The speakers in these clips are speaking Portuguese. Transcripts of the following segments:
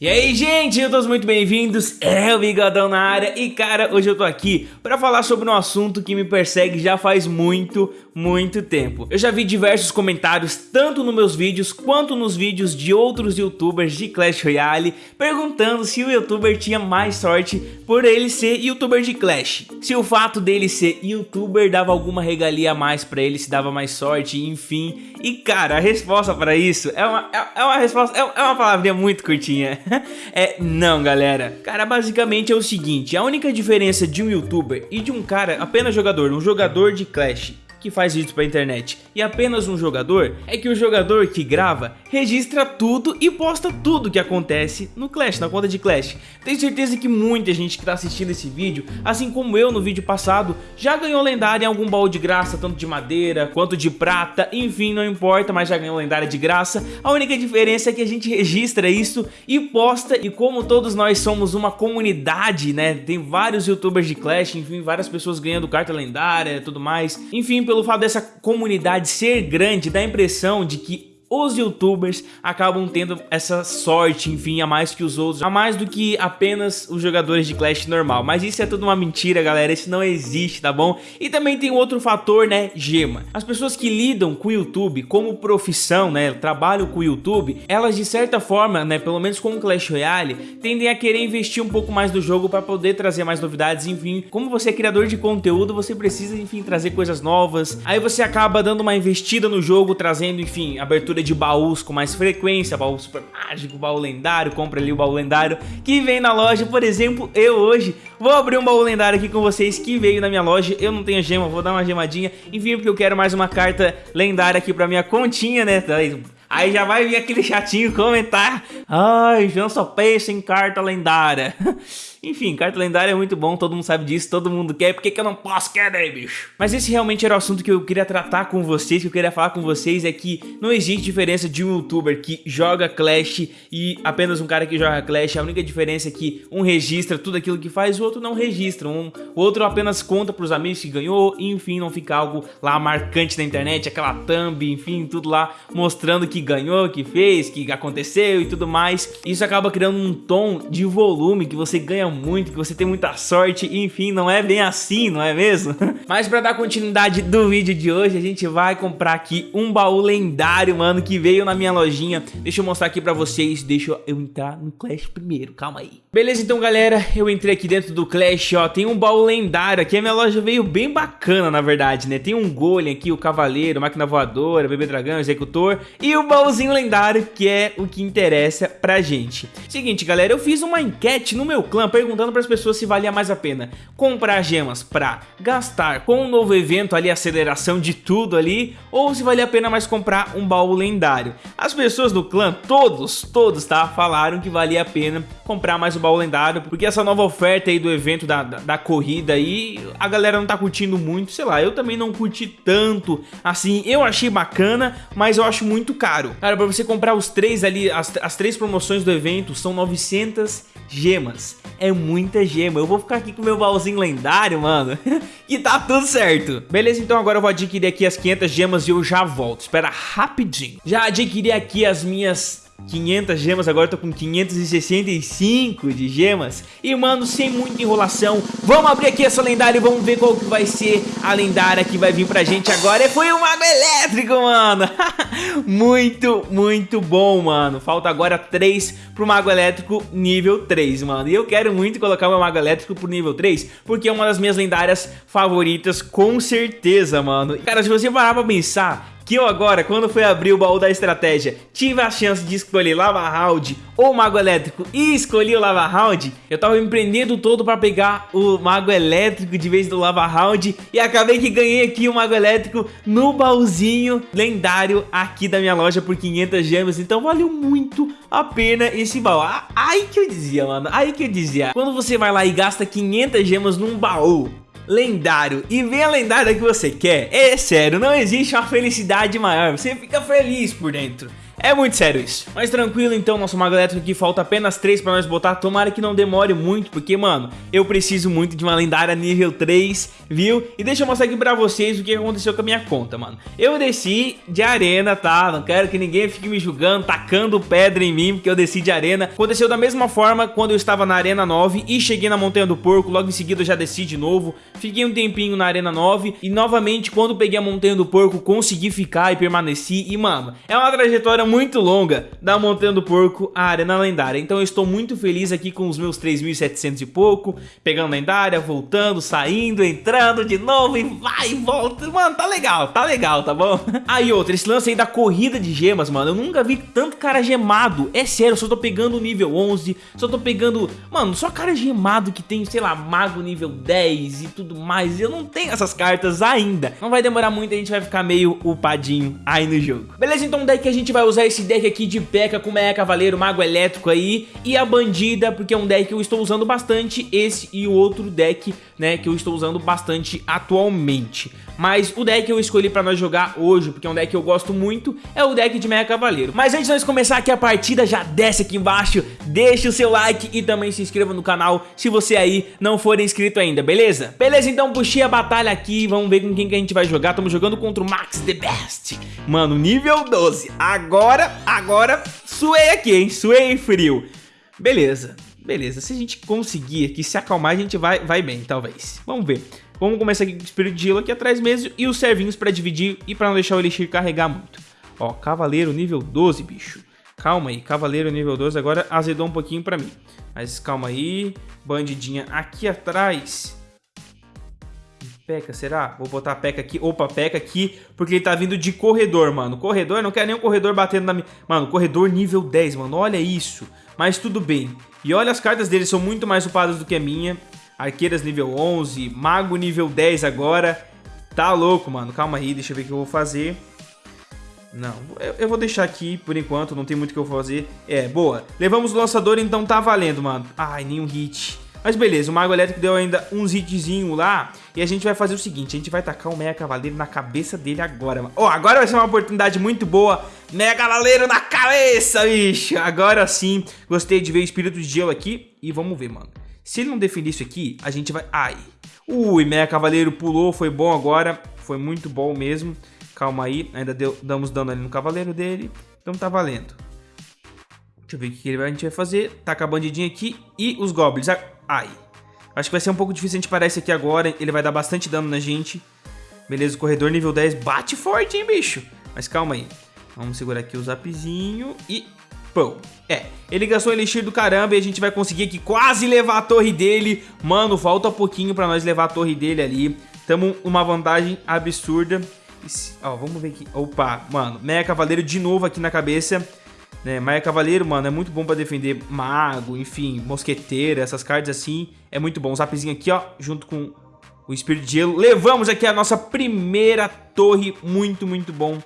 E aí, gente, todos muito bem-vindos, é o Bigodão na área e, cara, hoje eu tô aqui pra falar sobre um assunto que me persegue já faz muito, muito tempo. Eu já vi diversos comentários, tanto nos meus vídeos quanto nos vídeos de outros youtubers de Clash Royale, perguntando se o youtuber tinha mais sorte por ele ser youtuber de Clash. Se o fato dele ser youtuber dava alguma regalia a mais pra ele, se dava mais sorte, enfim. E, cara, a resposta pra isso é uma, é, é uma resposta, é, é uma palavrinha muito curtinha. é não, galera. Cara, basicamente é o seguinte, a única diferença de um youtuber e de um cara apenas jogador, um jogador de Clash que faz vídeos pra internet e apenas um jogador, é que o jogador que grava registra tudo e posta tudo que acontece no Clash, na conta de Clash. Tenho certeza que muita gente que tá assistindo esse vídeo, assim como eu no vídeo passado, já ganhou lendária em algum baú de graça, tanto de madeira quanto de prata, enfim, não importa, mas já ganhou lendária de graça. A única diferença é que a gente registra isso e posta, e como todos nós somos uma comunidade, né, tem vários youtubers de Clash, enfim, várias pessoas ganhando carta lendária e tudo mais, enfim, pelo fato dessa comunidade ser grande, dá a impressão de que os youtubers acabam tendo essa sorte, enfim, a mais que os outros, a mais do que apenas os jogadores de Clash normal. Mas isso é tudo uma mentira, galera, isso não existe, tá bom? E também tem outro fator, né, gema. As pessoas que lidam com o YouTube como profissão, né, trabalham com o YouTube, elas de certa forma, né, pelo menos com o Clash Royale, tendem a querer investir um pouco mais no jogo para poder trazer mais novidades, enfim. Como você é criador de conteúdo, você precisa, enfim, trazer coisas novas. Aí você acaba dando uma investida no jogo, trazendo, enfim, abertura de baús com mais frequência, baú super mágico, baú lendário, compra ali o baú lendário que vem na loja, por exemplo, eu hoje vou abrir um baú lendário aqui com vocês que veio na minha loja, eu não tenho gema, vou dar uma gemadinha, enfim, porque eu quero mais uma carta lendária aqui pra minha continha, né, Aí já vai vir aquele chatinho comentar Ai, João só pensa em carta lendária. Enfim, carta lendária é muito bom, todo mundo sabe disso, todo mundo quer, por que, que eu não posso? Querer, bicho? Mas esse realmente era o assunto que eu queria tratar com vocês, que eu queria falar com vocês, é que não existe diferença de um youtuber que joga Clash e apenas um cara que joga Clash, a única diferença é que um registra tudo aquilo que faz, o outro não registra, um, o outro apenas conta pros amigos que ganhou, e, enfim, não fica algo lá marcante na internet, aquela thumb, enfim, tudo lá mostrando que ganhou, que fez, que aconteceu e tudo mais. Isso acaba criando um tom de volume que você ganha muito, que você tem muita sorte, enfim, não é bem assim, não é mesmo? Mas pra dar continuidade do vídeo de hoje, a gente vai comprar aqui um baú lendário, mano, que veio na minha lojinha. Deixa eu mostrar aqui pra vocês, deixa eu entrar no Clash primeiro, calma aí. Beleza, então, galera, eu entrei aqui dentro do Clash, ó, tem um baú lendário aqui, a minha loja veio bem bacana, na verdade, né? Tem um golem aqui, o cavaleiro, máquina voadora, bebê dragão, executor e o baúzinho lendário, que é o que interessa pra gente. Seguinte, galera, eu fiz uma enquete no meu clã perguntando para as pessoas se valia mais a pena comprar gemas para gastar com um novo evento ali, aceleração de tudo ali, ou se valia a pena mais comprar um baú lendário. As pessoas do clã, todos, todos, tá, falaram que valia a pena comprar mais o baú lendário, porque essa nova oferta aí do evento da, da, da corrida aí, a galera não tá curtindo muito, sei lá, eu também não curti tanto, assim, eu achei bacana, mas eu acho muito caro. Cara, pra você comprar os três ali, as, as três promoções do evento, são 900 gemas é muita gema. Eu vou ficar aqui com meu baúzinho lendário, mano. e tá tudo certo. Beleza, então agora eu vou adquirir aqui as 500 gemas e eu já volto. Espera rapidinho. Já adquiri aqui as minhas 500 gemas, agora eu tô com 565 de gemas. E mano, sem muita enrolação Vamos abrir aqui essa lendária e vamos ver qual que vai ser a lendária que vai vir pra gente agora. Foi o Mago Elétrico, mano! Muito, muito bom, mano! Falta agora 3 pro Mago Elétrico nível 3, mano. E eu quero muito colocar o meu Mago Elétrico pro nível 3 Porque é uma das minhas lendárias favoritas, com certeza, mano. Cara, se você parar pra pensar que eu agora, quando fui abrir o baú da estratégia, tive a chance de escolher Lava Round ou Mago Elétrico e escolhi o Lava Round, eu tava empreendendo todo pra pegar o Mago Elétrico de vez do Lava Round e acabei que ganhei aqui o Mago Elétrico no baúzinho lendário aqui da minha loja por 500 gemas, então valeu muito a pena esse baú. Aí que eu dizia, mano, aí que eu dizia, quando você vai lá e gasta 500 gemas num baú, lendário. E vem a lendária que você quer, é sério, não existe uma felicidade maior, você fica feliz por dentro. É muito sério isso. Mas tranquilo então, nosso mago elétrico aqui falta apenas 3 pra nós botar. Tomara que não demore muito, porque, mano, eu preciso muito de uma lendária nível 3, viu? E deixa eu mostrar aqui pra vocês o que aconteceu com a minha conta, mano. Eu desci de arena, tá? Não quero que ninguém fique me julgando, tacando pedra em mim, porque eu desci de arena. Aconteceu da mesma forma quando eu estava na arena 9 e cheguei na Montanha do Porco. Logo em seguida eu já desci de novo. Fiquei um tempinho na arena 9 e novamente quando peguei a Montanha do Porco consegui ficar e permaneci. E, mano, é uma trajetória muito longa da Montanha do Porco à Arena Lendária. Então eu estou muito feliz aqui com os meus 3.700 e pouco, pegando lendária, voltando, saindo, entrando de novo e vai e volta. Mano, tá legal, tá legal, tá bom? Aí outra, esse lance aí da corrida de gemas, mano, eu nunca vi tanto cara gemado. É sério, eu só tô pegando nível 11, só tô pegando... Mano, só cara gemado que tem, sei lá, mago nível 10 e tudo mais. Eu não tenho essas cartas ainda. Não vai demorar muito, a gente vai ficar meio upadinho aí no jogo. Beleza, então daí que a gente vai usar esse deck deck aqui de P.E.K.K.A com Meia Cavaleiro, Mago Elétrico aí e a Bandida, porque é um deck que eu estou usando bastante, esse e o outro deck, né, que eu estou usando bastante atualmente. Mas o deck que eu escolhi pra nós jogar hoje, porque é um deck que eu gosto muito, é o deck de Meia Cavaleiro. Mas antes de nós começar aqui a partida, já desce aqui embaixo, deixa o seu like e também se inscreva no canal se você aí não for inscrito ainda, beleza? Beleza, então puxei a batalha aqui, vamos ver com quem que a gente vai jogar. Estamos jogando contra o Max The Best. Mano, nível 12. Agora, agora, suei aqui, hein? Suei frio. Beleza, beleza. Se a gente conseguir aqui se acalmar, a gente vai, vai bem, talvez. Vamos ver. Vamos começar aqui com o Espírito de Gelo aqui atrás mesmo e os servinhos pra dividir e pra não deixar o Elixir carregar muito. Ó, Cavaleiro nível 12, bicho. Calma aí, Cavaleiro nível 12 agora azedou um pouquinho pra mim. Mas calma aí, bandidinha aqui atrás. Peca, será? Vou botar Peca aqui. Opa, Peca aqui, porque ele tá vindo de corredor, mano. Corredor, não quero o corredor batendo na minha... Mano, corredor nível 10, mano. Olha isso. Mas tudo bem. E olha, as cartas dele são muito mais upadas do que a minha. Arqueiras nível 11, Mago nível 10 agora. Tá louco, mano. Calma aí, deixa eu ver o que eu vou fazer. Não, eu, eu, vou deixar aqui por enquanto, não tem muito o que eu fazer. É, boa. Levamos o lançador, então tá valendo, mano. Ai, nenhum hit. Mas beleza, o Mago Elétrico deu ainda uns hitzinho lá. E a gente vai fazer o seguinte, a gente vai tacar o Mega Cavaleiro na cabeça dele agora. Ó, oh, agora vai ser uma oportunidade muito boa. Mega Cavaleiro na cabeça, bicho. Agora sim, gostei de ver o Espírito de Gelo aqui. E vamos ver, mano. Se ele não definir isso aqui, a gente vai... Ai. Ui, Mega Cavaleiro pulou, foi bom agora. Foi muito bom mesmo. Calma aí, ainda deu, damos dano ali no Cavaleiro dele. Então tá valendo. Deixa eu ver o que a gente vai fazer. Taca a bandidinha aqui e os Goblins. Ai. Acho que vai ser um pouco difícil a gente parar esse aqui agora. Ele vai dar bastante dano na gente. Beleza, o corredor nível 10 bate forte, hein, bicho? Mas calma aí. Vamos segurar aqui o zapzinho e... Pô, é, ele gastou elixir do caramba e a gente vai conseguir aqui quase levar a torre dele. Mano, falta pouquinho pra nós levar a torre dele ali. Tamo uma vantagem absurda. Ó, vamos ver aqui. Opa, mano, Meia Cavaleiro de novo aqui na cabeça. Né? Maia Cavaleiro, mano, é muito bom pra defender mago, enfim, mosqueteiro, essas cartas assim. É muito bom. Zapzinho aqui, ó, junto com o Espírito de Gelo. Levamos aqui a nossa primeira torre. Muito, muito bom.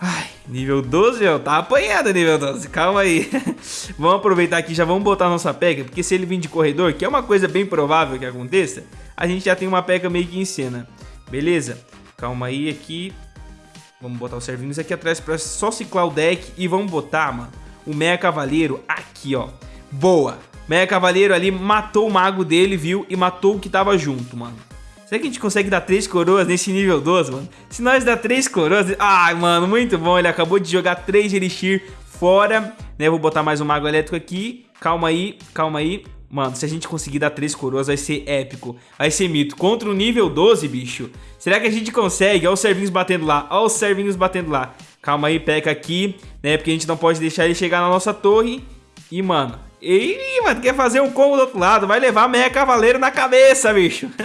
Ai, nível 12, ó, tá apanhado nível 12, calma aí. vamos aproveitar aqui, já vamos botar a nossa pega, porque se ele vir de corredor, que é uma coisa bem provável que aconteça, a gente já tem uma pega meio que em cena. Beleza? Calma aí aqui, Vamos botar os servinhos aqui atrás pra só ciclar o deck. E vamos botar, mano, o Meia Cavaleiro aqui, ó. Boa! Meia Cavaleiro ali matou o mago dele, viu? E matou o que tava junto, mano. Será que a gente consegue dar três coroas nesse nível 12, mano? Se nós dar três coroas... Ai, mano, muito bom. Ele acabou de jogar três Elixir fora. Né? Vou botar mais um Mago Elétrico aqui. Calma aí, calma aí. Mano, se a gente conseguir dar três coroas, vai ser épico. Vai ser mito. Contra o nível 12, bicho. Será que a gente consegue? Olha os servinhos batendo lá. Olha os servinhos batendo lá. Calma aí, peca aqui, né? Porque a gente não pode deixar ele chegar na nossa torre. E, mano... Ih, mano, quer fazer um combo do outro lado. Vai levar meia cavaleiro na cabeça, bicho.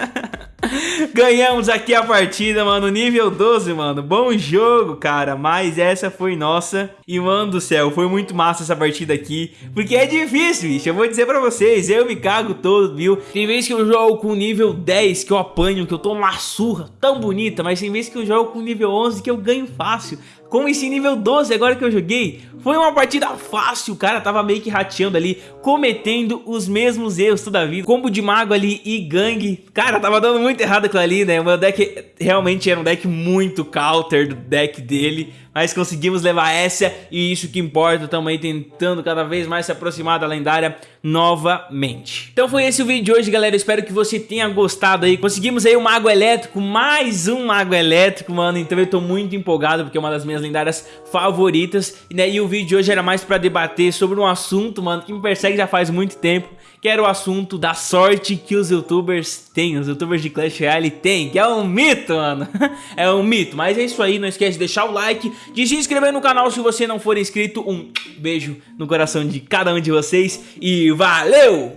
Ganhamos aqui a partida, mano, nível 12, mano. Bom jogo, cara, mas essa foi nossa. E, mano do céu, foi muito massa essa partida aqui, porque é difícil, bicho. Eu vou dizer pra vocês, eu me cago todo, viu? Tem vezes que eu jogo com nível 10, que eu apanho, que eu tomo uma surra tão bonita, mas tem vezes que eu jogo com nível 11, que eu ganho fácil. Com esse nível 12 agora que eu joguei, foi uma partida fácil, o cara tava meio que rateando ali, cometendo os mesmos erros toda vida. Combo de mago ali e gangue, cara, tava dando muito errado aquilo ali, né? O meu deck realmente era um deck muito counter do deck dele, mas conseguimos levar essa e isso que importa, estamos aí tentando cada vez mais se aproximar da lendária novamente. Então foi esse o vídeo de hoje, galera, espero que você tenha gostado aí, conseguimos aí um mago elétrico, mais um mago elétrico, mano, então eu tô muito empolgado porque é uma das minhas lendárias favoritas, né, e o vídeo de hoje era mais pra debater sobre um assunto, mano, que me persegue já faz muito tempo, que era o assunto da sorte que os youtubers têm, os youtubers de Clash Royale têm, que é um mito, mano, é um mito, mas é isso aí, não esquece de deixar o like, de se inscrever no canal se você não for inscrito, um beijo no coração de cada um de vocês e valeu!